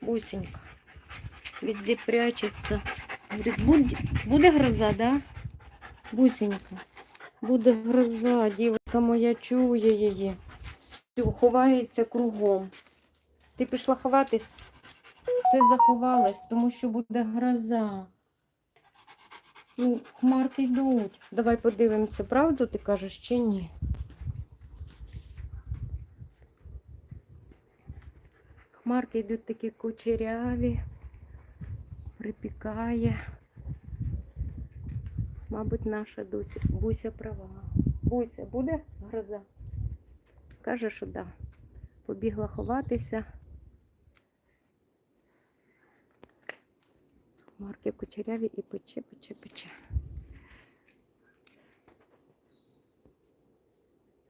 Бусенька. Везде прячется. Говорит, буде, буде гроза, да? Бусенька. Буде гроза, дівчинка моя чує її. Ховається кругом. Ти пішла ховатись? Ти заховалась, тому що буде гроза. Ну, хмарки йдуть. Давай подивимося, правду ти кажеш чи ні? Хмарки йдуть такі кучеряві, припікає. Мабуть, наша Дуся, Буся права. Буся, буде гроза? Каже, що да. Побігла ховатися. Хмарки кучеряві і пече, пече, пече.